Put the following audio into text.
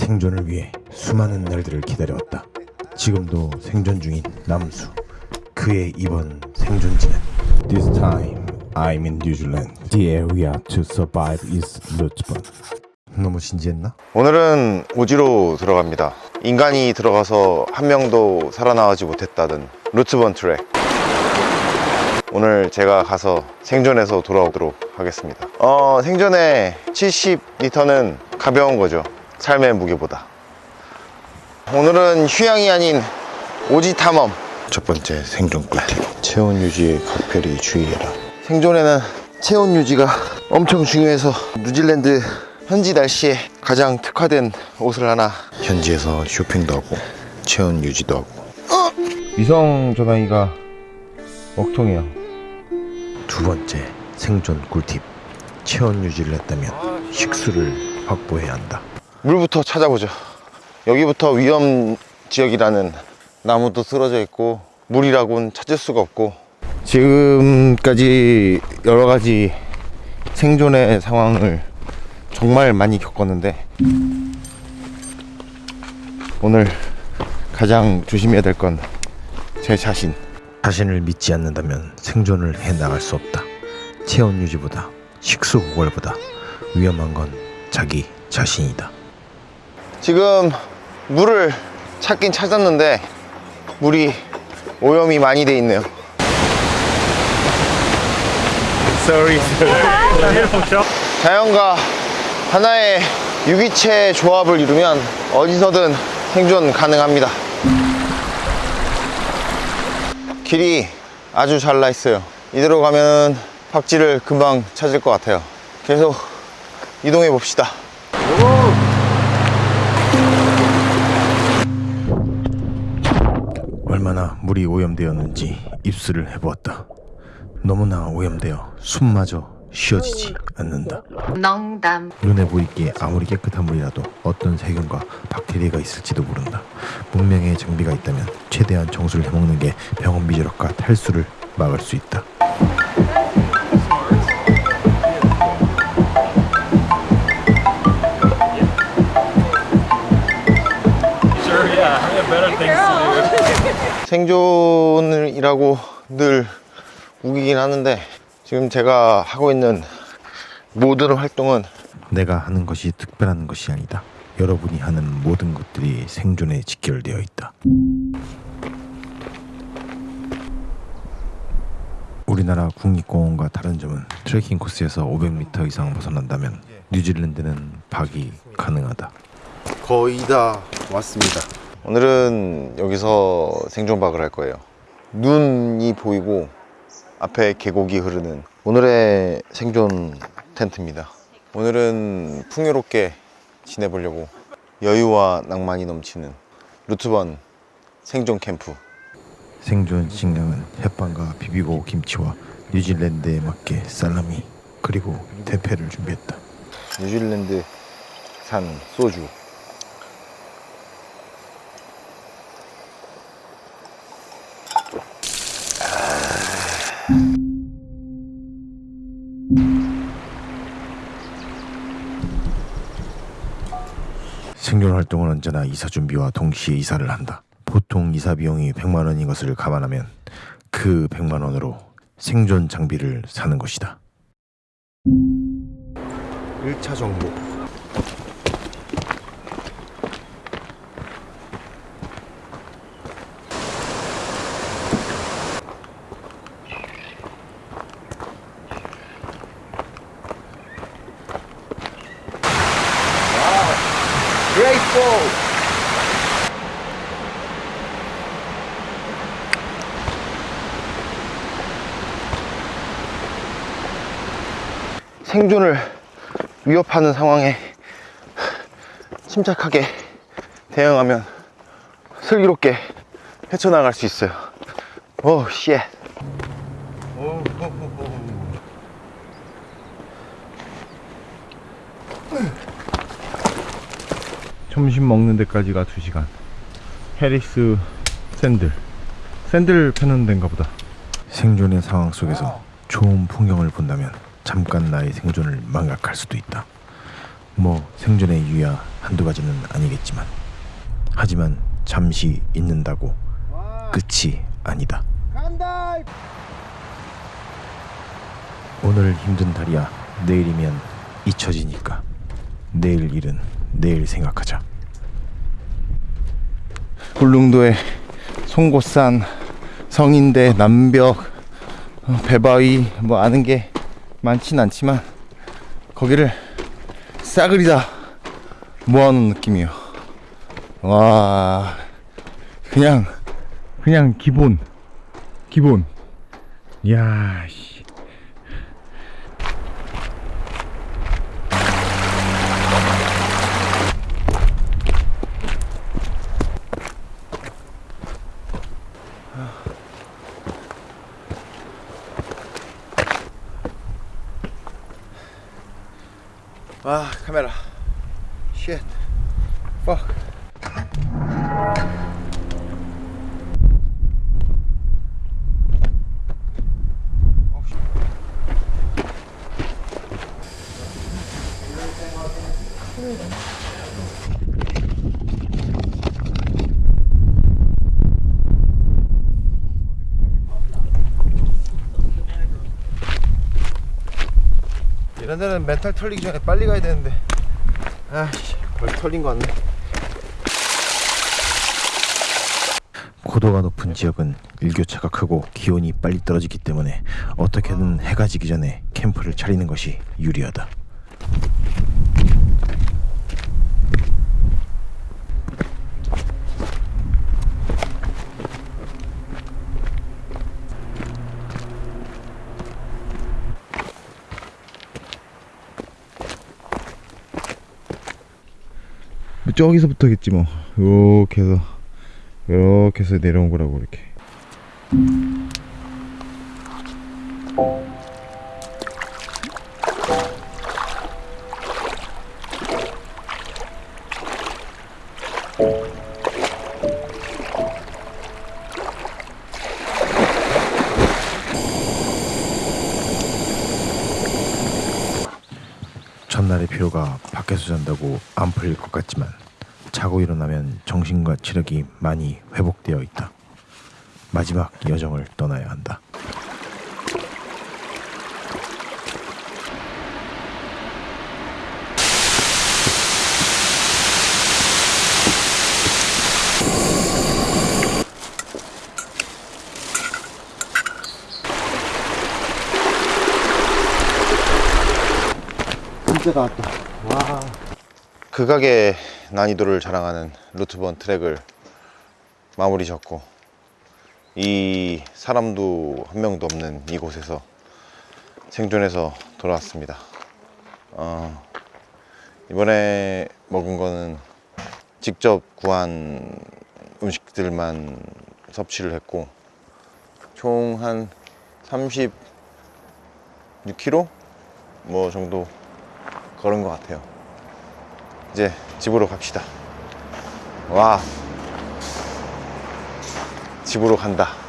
생존을 위해 수많은 날들을 기다려왔다. 지금도 생존 중인 남수. 그의 이번 생존지는 This time I'm in New Zealand. The area to survive is Lut번. 너무 진지했나? 오늘은 오지로 들어갑니다. 인간이 들어가서 한 명도 살아나오지 못했다던 루트번 트랙. 오늘 제가 가서 생존해서 돌아오도록 하겠습니다. 어, 생존의 70리터는 가벼운 거죠. 삶의 무게보다. 오늘은 휴양이 아닌 오지 탐험. 첫 번째 생존 꿀팁. 체온 유지에 각별히 주의해라. 생존에는 체온 유지가 엄청 중요해서 뉴질랜드 현지 날씨에 가장 특화된 옷을 하나 현지에서 쇼핑도 하고 체온 유지도 하고 위성 전화기가 먹통이야. 두 번째 생존 꿀팁. 체온 유지를 했다면 식수를 확보해야 한다. 물부터 찾아보죠 여기부터 위험 지역이라는 나무도 쓰러져 있고 물이라고는 찾을 수가 없고 지금까지 여러 가지 생존의 상황을 정말 많이 겪었는데 오늘 가장 조심해야 될 건 제 자신 자신을 믿지 않는다면 생존을 해 나갈 수 없다. 체온 유지보다 식수 고갈보다 위험한 건 자기 자신이다. 지금 물을 찾긴 찾았는데 물이 오염이 많이 돼 있네요. Sorry. 자연과 하나의 유기체 조합을 이루면 어디서든 생존 가능합니다. 길이 아주 잘 나 있어요. 이대로 가면 팝지를 금방 찾을 것 같아요. 계속 이동해 봅시다. 얼마나 물이 오염되었는지 입술을 해보았다. 너무나 오염되어 숨마저 쉬어지지 않는다. 농담 눈에 보이기에 아무리 깨끗한 물이라도 어떤 세균과 박테리아가 있을지도 모른다. 문명의 장비가 있다면 최대한 정수를 해먹는 게 병원 미저력과 탈수를 막을 수 있다. 생존이라고 늘 우기긴 하는데 지금 제가 하고 있는 모든 활동은 내가 하는 것이 특별한 것이 아니다. 여러분이 하는 모든 것들이 생존에 직결되어 있다. 우리나라 국립공원과 다른 점은 트레킹 코스에서 500m 이상 벗어난다면 뉴질랜드는 박이 가능하다. 거의 다 왔습니다. 오늘은 여기서 생존박을 할 거예요. 눈이 보이고 앞에 계곡이 흐르는 오늘의 생존 텐트입니다. 오늘은 풍요롭게 지내보려고 여유와 낭만이 넘치는 루트번 생존 캠프. 생존 식량은 햇반과 비비고 김치와 뉴질랜드에 맞게 살라미 그리고 대패를 준비했다. 뉴질랜드 산 소주. 생존 활동은 언제나 이사 준비와 동시에 이사를 한다. 보통 이사 비용이 100만 원인 것을 감안하면 그 100만 원으로 생존 장비를 사는 것이다. 1차 정보. 생존을 위협하는 상황에 침착하게 대응하면 슬기롭게 헤쳐나갈 수 있어요. 오, shit. 점심 먹는 데까지가 2시간. 해리스 샌들. 샌들 파는 데인가 보다. 생존의 상황 속에서 좋은 풍경을 본다면 잠깐 나의 생존을 망각할 수도 있다. 뭐 생존의 이유야 한두 가지는 아니겠지만 하지만 잠시 있는다고 끝이 아니다. 오늘 힘든 달이야 내일이면 잊혀지니까 내일 일은 내일 생각하자. 울릉도의 송곳산, 성인대, 남벽, 어, 배바위 뭐 아는 게 많진 않지만 거기를 싸그리 다 모아놓은 느낌이에요. 와 그냥 그냥 기본 기본. 야 씨. 아 카메라 쉣 데는 멘탈 털리기 전에 빨리 가야 되는데 아씨 벌써 털린 거 같네 고도가 높은 지역은 일교차가 크고 기온이 빨리 떨어지기 때문에 어떻게든 해가 지기 전에 캠프를 차리는 것이 유리하다. 저기서부터겠지 뭐. 이렇게 해서 이렇게 해서 내려온 거라고 이렇게. 전날의 피로가 밖에서 잔다고 안 풀릴 것 같지만 자고 일어나면 정신과 체력이 많이 회복되어 있다. 마지막 여정을 떠나야 한다. 진짜 나왔다 와. 극악의 난이도를 자랑하는 루트번 트랙을 마무리 졌고 이 사람도 한 명도 없는 이곳에서 생존해서 돌아왔습니다. 어, 이번에 먹은 거는 직접 구한 음식들만 섭취를 했고 총 한 36km 뭐 정도 걸은 것 같아요. 이제 집으로 갑시다. 와, 집으로 간다.